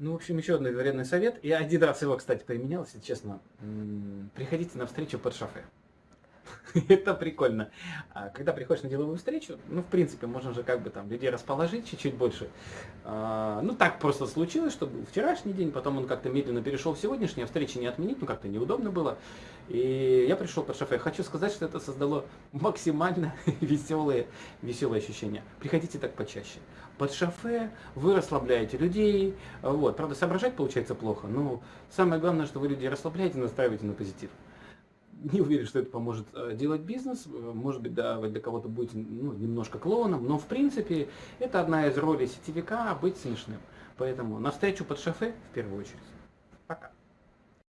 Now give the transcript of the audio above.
Ну, в общем, еще один вредный совет. Я один раз его, кстати, применял, если честно. Приходите на встречу под шофе. Это прикольно. А когда приходишь на деловую встречу, ну, в принципе, можно же как бы там людей расположить чуть-чуть больше. А, ну, так просто случилось, что вчерашний день, потом он как-то медленно перешел в сегодняшний, а встречи не отменить, ну, как-то неудобно было. И я пришел под шофе. Хочу сказать, что это создало максимально веселые, веселые ощущения. Приходите так почаще. Под шофе вы расслабляете людей. Вот. Правда, соображать получается плохо, но самое главное, что вы людей расслабляете, настраиваете на позитив не уверен, что это поможет э, делать бизнес. Э, может быть, да, вы для кого-то будете ну, немножко клоуном, но в принципе это одна из ролей сетевика быть смешным. Поэтому навстречу под шофе в первую очередь.